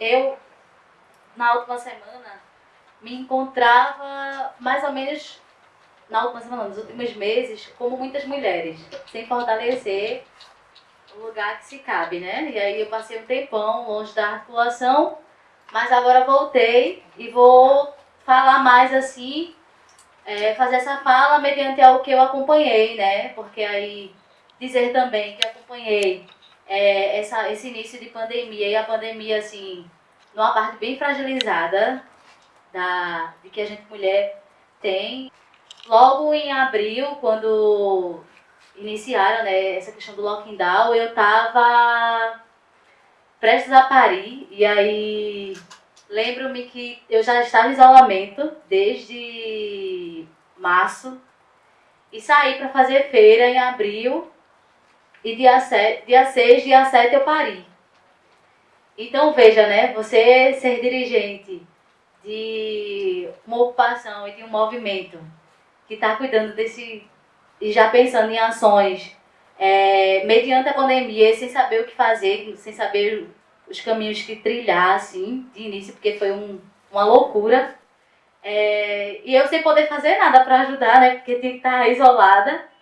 eu, na última semana, me encontrava mais ou menos, na última semana, nos últimos meses, como muitas mulheres, sem fortalecer o lugar que se cabe, né? E aí eu passei um tempão longe da articulação, mas agora voltei e vou falar mais assim, é, fazer essa fala mediante ao que eu acompanhei, né? Porque aí dizer também que acompanhei é, essa, esse início de pandemia e a pandemia, assim, numa parte bem fragilizada da, de que a gente mulher tem. Logo em abril, quando iniciaram né, essa questão do lockdown, eu estava prestes a parir. E aí lembro-me que eu já estava em isolamento desde março. E saí para fazer feira em abril e dia, 7, dia 6, dia 7 eu pari. Então veja, né, você ser dirigente de uma ocupação e de um movimento que está cuidando desse e já pensando em ações é, mediante a pandemia, sem saber o que fazer, sem saber os caminhos que trilhar, assim, de início, porque foi um, uma loucura. É, e eu sem poder fazer nada para ajudar, né, porque tinha que estar isolada.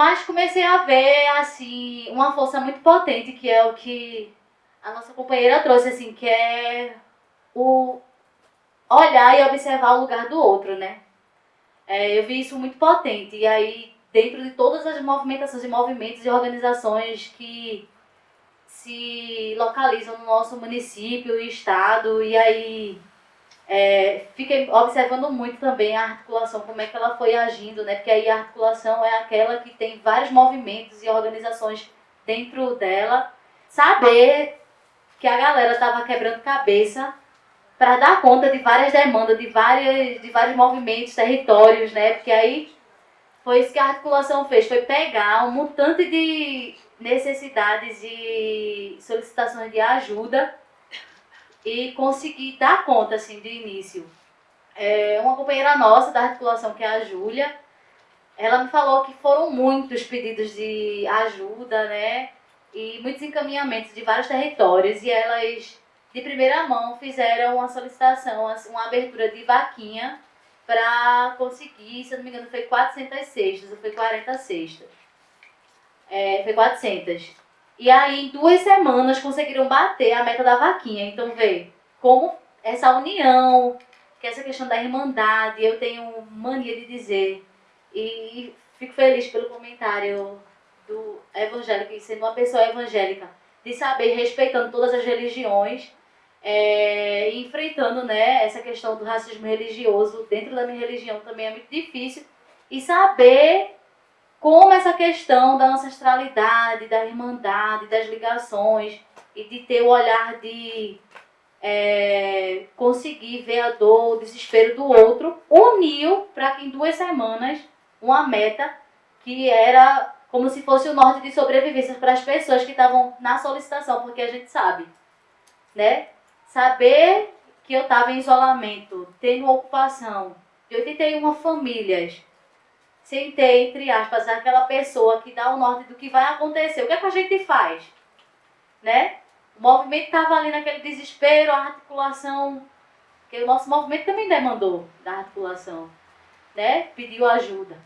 Mas comecei a ver, assim, uma força muito potente, que é o que a nossa companheira trouxe, assim, que é o olhar e observar o lugar do outro, né? É, eu vi isso muito potente. E aí, dentro de todas as movimentações e movimentos e organizações que se localizam no nosso município e estado, e aí é, fiquei observando muito também a articulação, como é que ela foi agindo, né? Porque aí a articulação é aquela que tem vários movimentos e organizações dentro dela. Saber que a galera estava quebrando cabeça para dar conta de várias demandas, de, várias, de vários movimentos, territórios, né? Porque aí foi isso que a articulação fez, foi pegar um montante de necessidades e solicitações de ajuda e conseguir dar conta, assim, de início. É, uma companheira nossa da articulação, que é a Júlia, ela me falou que foram muitos pedidos de ajuda, né? E muitos encaminhamentos de vários territórios e elas, de primeira mão, fizeram uma solicitação, assim, uma abertura de vaquinha para conseguir, se eu não me engano, foi 400 cestas ou foi 40 cestas. É, foi 400. E aí, em duas semanas, conseguiram bater a meta da vaquinha. Então, vê como essa união, que essa questão da irmandade, eu tenho mania de dizer. E fico feliz pelo comentário do evangélico, sendo uma pessoa evangélica, de saber, respeitando todas as religiões, é, enfrentando né, essa questão do racismo religioso dentro da minha religião também é muito difícil. E saber como essa questão da ancestralidade, da irmandade, das ligações e de ter o olhar de é, conseguir ver a dor, o desespero do outro, uniu para que em duas semanas uma meta que era como se fosse o norte de sobrevivência para as pessoas que estavam na solicitação, porque a gente sabe, né? Saber que eu estava em isolamento, tendo ocupação de 81 famílias, sem ter, entre aspas, aquela pessoa que dá o norte do que vai acontecer. O que, é que a gente faz? Né? O movimento estava ali naquele desespero, a articulação, que o nosso movimento também demandou da articulação, né? Pediu ajuda.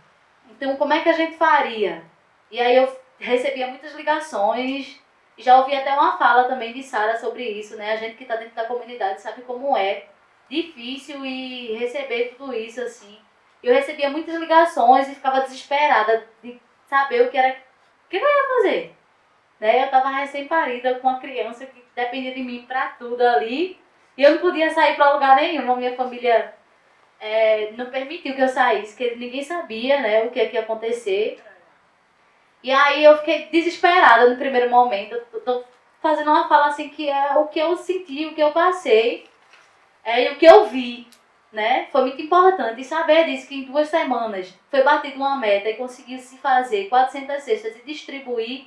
Então, como é que a gente faria? E aí eu recebia muitas ligações, já ouvi até uma fala também de Sara sobre isso, né? A gente que está dentro da comunidade sabe como é difícil e receber tudo isso assim eu recebia muitas ligações e ficava desesperada de saber o que era, o que eu ia fazer. Né? Eu estava recém-parida com uma criança que dependia de mim para tudo ali. E eu não podia sair para lugar nenhum. A minha família é, não permitiu que eu saísse, que ninguém sabia né, o que ia acontecer. E aí eu fiquei desesperada no primeiro momento. Eu tô fazendo uma fala assim que é o que eu senti, o que eu passei é, e o que eu vi né? Foi muito importante saber disso, que em duas semanas foi batida uma meta e conseguiu se fazer 400 cestas e distribuir,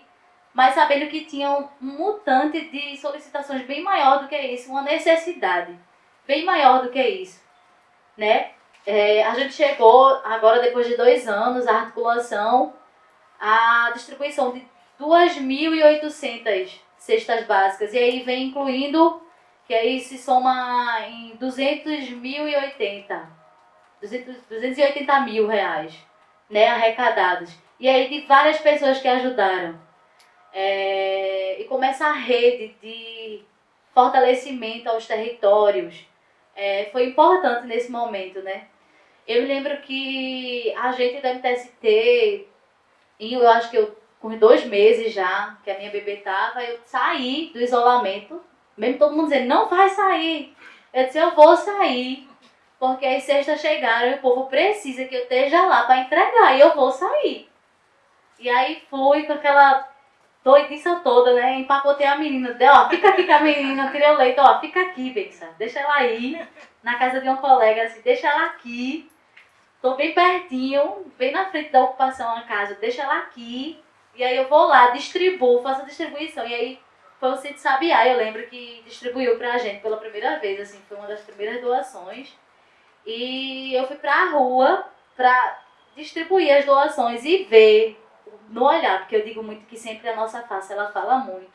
mas sabendo que tinha um mutante de solicitações bem maior do que isso, uma necessidade bem maior do que isso, né? É, a gente chegou agora, depois de dois anos, a articulação, a distribuição de 2.800 cestas básicas, e aí vem incluindo que aí se soma em 200.080, 280 mil reais, né, arrecadados. E aí de várias pessoas que ajudaram. É, e começa a rede de fortalecimento aos territórios. É, foi importante nesse momento, né? Eu me lembro que a gente da MTST, eu acho que eu com dois meses já, que a minha bebê tava, eu saí do isolamento, mesmo todo mundo dizendo, não vai sair. Eu disse, eu vou sair, porque as cestas chegaram e o povo precisa que eu esteja lá para entregar, e eu vou sair. E aí fui com aquela doidiça toda, né? Empacotei a menina, deu, ó, fica aqui com a menina, tirei o leite, ó, fica aqui, Bexa, deixa ela aí, na casa de um colega, assim, deixa ela aqui, tô bem pertinho, bem na frente da ocupação a casa, deixa ela aqui, e aí eu vou lá, distribuo, faço a distribuição. E aí foi o Cid Sabiá, eu lembro que distribuiu pra gente pela primeira vez, assim, foi uma das primeiras doações. E eu fui pra rua pra distribuir as doações e ver no olhar, porque eu digo muito que sempre a nossa face ela fala muito.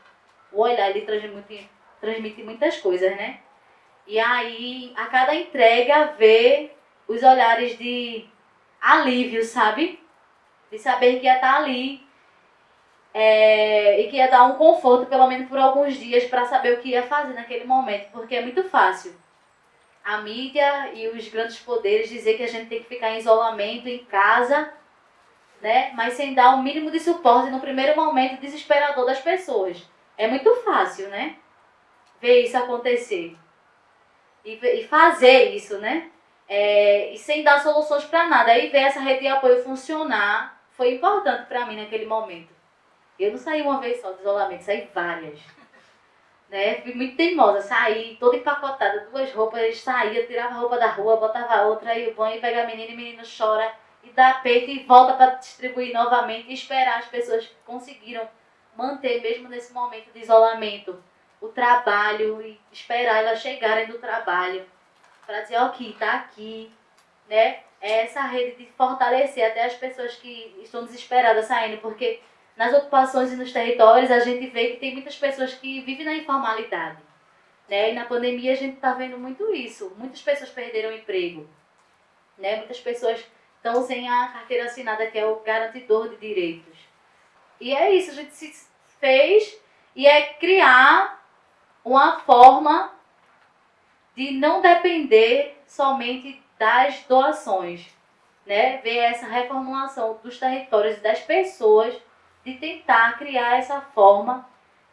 O olhar ele transmite, transmite muitas coisas, né? E aí, a cada entrega, ver os olhares de alívio, sabe? De saber que ia estar ali é, e que ia dar um conforto, pelo menos por alguns dias, para saber o que ia fazer naquele momento, porque é muito fácil. A mídia e os grandes poderes dizer que a gente tem que ficar em isolamento, em casa, né? mas sem dar o um mínimo de suporte no primeiro momento desesperador das pessoas. É muito fácil, né? Ver isso acontecer. E, e fazer isso, né? É, e sem dar soluções para nada. Aí ver essa rede de apoio funcionar foi importante para mim naquele momento. Eu não saí uma vez só do isolamento, saí várias. Né? Fui muito teimosa, saí toda empacotada, duas roupas, saía, tirava a roupa da rua, botava outra, e o banho, pega a menina e o menino chora e dá peito e volta para distribuir novamente e esperar as pessoas que conseguiram manter, mesmo nesse momento de isolamento, o trabalho e esperar elas chegarem do trabalho para dizer, ok, tá aqui, né? É essa rede de fortalecer até as pessoas que estão desesperadas saindo, porque nas ocupações e nos territórios, a gente vê que tem muitas pessoas que vivem na informalidade. Né? E na pandemia a gente está vendo muito isso. Muitas pessoas perderam emprego. Né? Muitas pessoas estão sem a carteira assinada, que é o garantidor de direitos. E é isso, a gente se fez e é criar uma forma de não depender somente das doações. Né? Ver essa reformulação dos territórios e das pessoas de tentar criar essa forma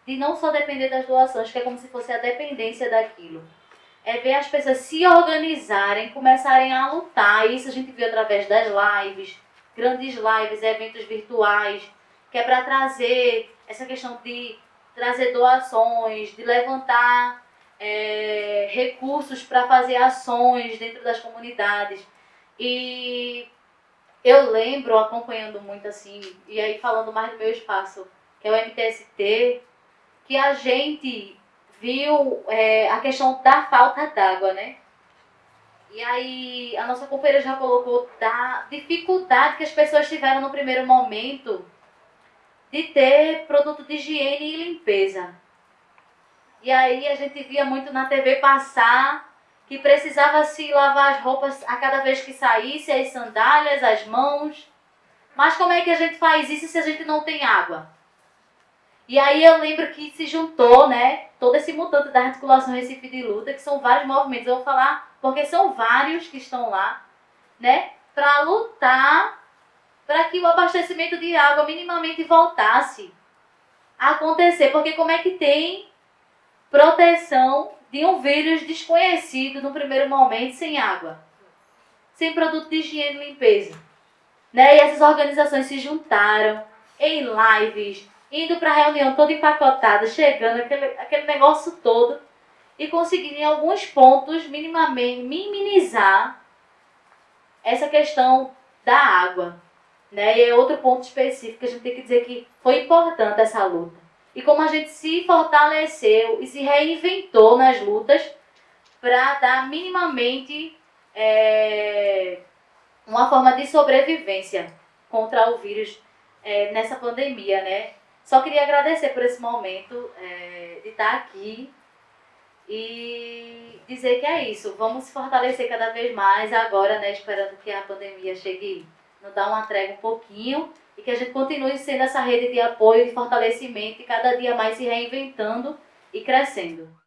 de não só depender das doações, que é como se fosse a dependência daquilo. É ver as pessoas se organizarem, começarem a lutar. Isso a gente viu através das lives, grandes lives, eventos virtuais, que é para trazer essa questão de trazer doações, de levantar é, recursos para fazer ações dentro das comunidades. E eu lembro, acompanhando muito assim, e aí falando mais do meu espaço, que é o MTST, que a gente viu é, a questão da falta d'água, né? E aí a nossa companheira já colocou da dificuldade que as pessoas tiveram no primeiro momento de ter produto de higiene e limpeza. E aí a gente via muito na TV passar que precisava se lavar as roupas a cada vez que saísse, as sandálias, as mãos. Mas como é que a gente faz isso se a gente não tem água? E aí eu lembro que se juntou, né, todo esse mutante da articulação Recife de Luta, que são vários movimentos, eu vou falar porque são vários que estão lá, né, para lutar para que o abastecimento de água minimamente voltasse a acontecer, porque como é que tem proteção de vírus desconhecido no primeiro momento, sem água, sem produto de higiene e limpeza. Né? E essas organizações se juntaram em lives, indo para a reunião toda empacotada, chegando, aquele, aquele negócio todo, e conseguiram em alguns pontos minimamente minimizar essa questão da água. Né? E é outro ponto específico que a gente tem que dizer que foi importante essa luta e como a gente se fortaleceu e se reinventou nas lutas para dar minimamente é, uma forma de sobrevivência contra o vírus é, nessa pandemia, né? Só queria agradecer por esse momento é, de estar aqui E dizer que é isso, vamos se fortalecer cada vez mais agora, né, esperando que a pandemia chegue, nos dar uma trégua um pouquinho e que a gente continue sendo essa rede de apoio, de fortalecimento e cada dia mais se reinventando e crescendo.